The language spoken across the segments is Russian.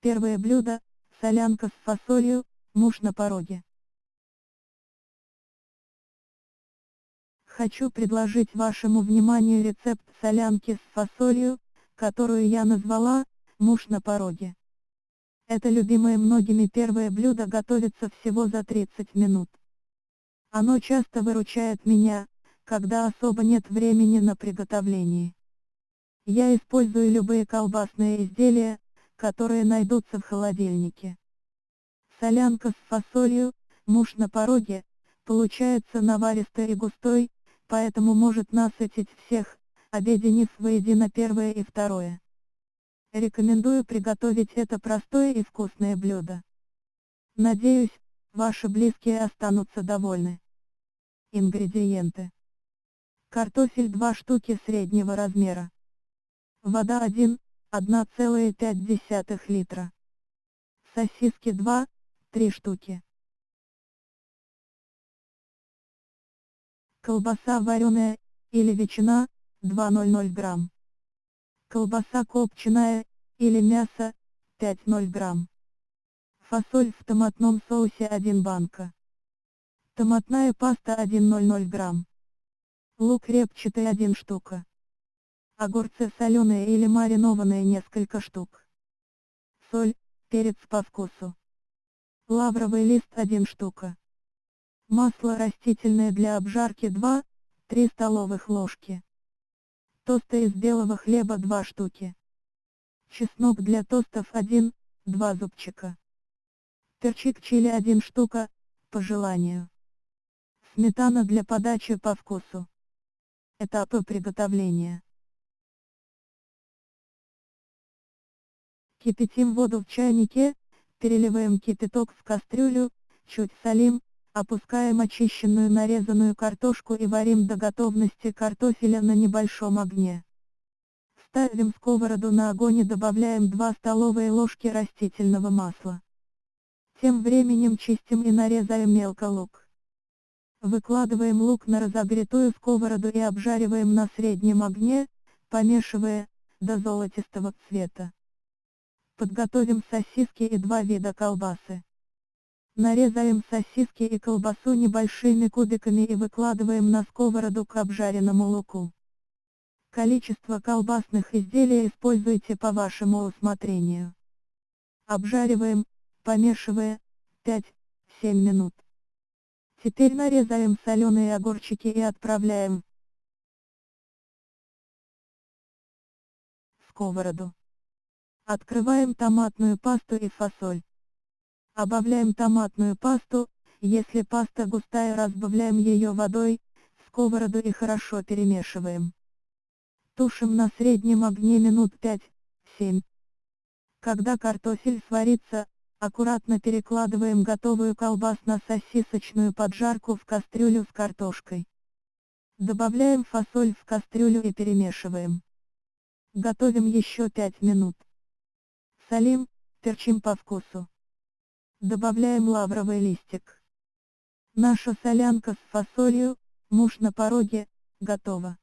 первое блюдо, солянка с фасолью, муж на пороге. Хочу предложить вашему вниманию рецепт солянки с фасолью, которую я назвала «Муж на пороге». Это любимое многими первое блюдо готовится всего за 30 минут. Оно часто выручает меня, когда особо нет времени на приготовление. Я использую любые колбасные изделия, которые найдутся в холодильнике. Солянка с фасолью, муж на пороге, получается наваристой и густой, поэтому может насытить всех, объединив воедино первое и второе. Рекомендую приготовить это простое и вкусное блюдо. Надеюсь, ваши близкие останутся довольны. Ингредиенты. Картофель 2 штуки среднего размера. Вода 1, 1,5 литра. Сосиски 2, 3 штуки. Колбаса вареная, или ветчина, 200 грамм. Колбаса копченая, или мясо, 5,0 грамм. Фасоль в томатном соусе 1 банка. Томатная паста 1,00 грамм. Лук репчатый 1 штука. Огурцы соленые или маринованные несколько штук. Соль, перец по вкусу. Лавровый лист 1 штука. Масло растительное для обжарки 2-3 столовых ложки. Тосты из белого хлеба 2 штуки. Чеснок для тостов 1-2 зубчика. Перчик чили 1 штука, по желанию. Сметана для подачи по вкусу. Этапы приготовления. Кипятим воду в чайнике, переливаем кипяток в кастрюлю, чуть солим, Опускаем очищенную нарезанную картошку и варим до готовности картофеля на небольшом огне. Ставим сковороду на огонь и добавляем 2 столовые ложки растительного масла. Тем временем чистим и нарезаем мелко лук. Выкладываем лук на разогретую сковороду и обжариваем на среднем огне, помешивая, до золотистого цвета. Подготовим сосиски и два вида колбасы. Нарезаем сосиски и колбасу небольшими кубиками и выкладываем на сковороду к обжаренному луку. Количество колбасных изделий используйте по вашему усмотрению. Обжариваем, помешивая, 5-7 минут. Теперь нарезаем соленые огурчики и отправляем в сковороду. Открываем томатную пасту и фасоль. Обавляем томатную пасту, если паста густая разбавляем ее водой, сковороду и хорошо перемешиваем. Тушим на среднем огне минут 5-7. Когда картофель сварится, аккуратно перекладываем готовую колбасно-сосисочную поджарку в кастрюлю с картошкой. Добавляем фасоль в кастрюлю и перемешиваем. Готовим еще 5 минут. Солим, перчим по вкусу. Добавляем лавровый листик. Наша солянка с фасолью, муж на пороге, готова.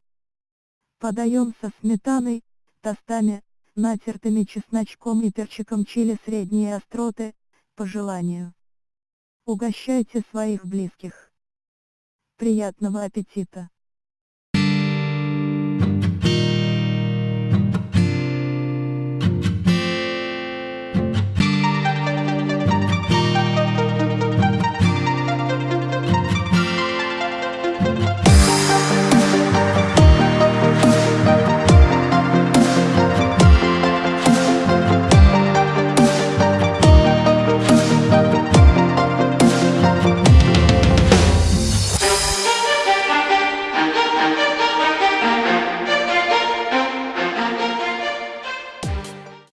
Подаем со сметаной, тостами, натертыми чесночком и перчиком чили средней остроты, по желанию. Угощайте своих близких. Приятного аппетита!